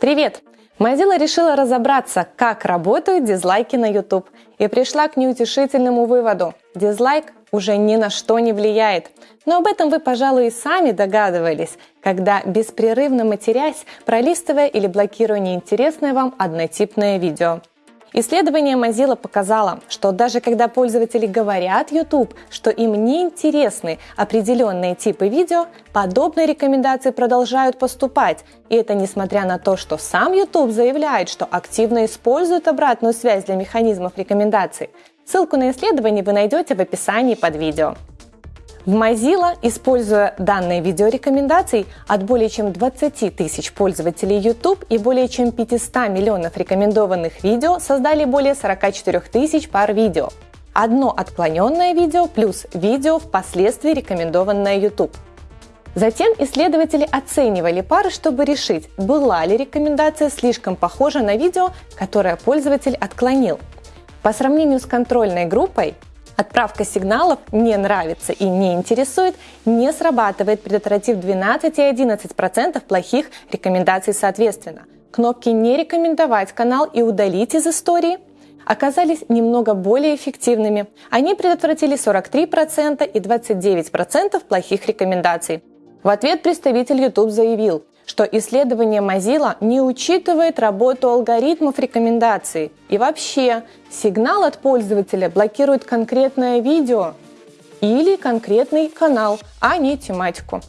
Привет! Mozilla решила разобраться, как работают дизлайки на YouTube, и пришла к неутешительному выводу. Дизлайк уже ни на что не влияет. Но об этом вы, пожалуй, и сами догадывались, когда беспрерывно матерясь, пролистывая или блокируя неинтересное вам однотипное видео. Исследование Mozilla показало, что даже когда пользователи говорят YouTube, что им не интересны определенные типы видео, подобные рекомендации продолжают поступать. И это несмотря на то, что сам YouTube заявляет, что активно использует обратную связь для механизмов рекомендаций. Ссылку на исследование вы найдете в описании под видео. В Mozilla, используя данные видеорекомендаций от более чем 20 тысяч пользователей YouTube и более чем 500 миллионов рекомендованных видео, создали более 44 тысяч пар видео. Одно отклоненное видео плюс видео впоследствии рекомендованное YouTube. Затем исследователи оценивали пары, чтобы решить, была ли рекомендация слишком похожа на видео, которое пользователь отклонил. По сравнению с контрольной группой, Отправка сигналов «не нравится» и «не интересует» не срабатывает, предотвратив 12 и 11% плохих рекомендаций соответственно. Кнопки «не рекомендовать канал» и «удалить из истории» оказались немного более эффективными. Они предотвратили 43% и 29% плохих рекомендаций. В ответ представитель YouTube заявил, что исследование Mozilla не учитывает работу алгоритмов рекомендаций. И вообще, сигнал от пользователя блокирует конкретное видео или конкретный канал, а не тематику.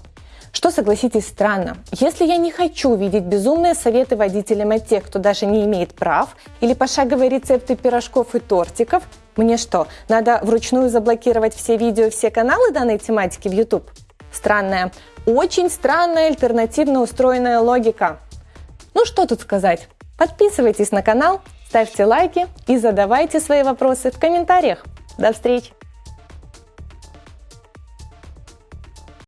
Что, согласитесь, странно. Если я не хочу видеть безумные советы водителям от тех, кто даже не имеет прав, или пошаговые рецепты пирожков и тортиков, мне что, надо вручную заблокировать все видео и все каналы данной тематики в YouTube? Странная, очень странная альтернативно устроенная логика. Ну что тут сказать? Подписывайтесь на канал, ставьте лайки и задавайте свои вопросы в комментариях. До встречи!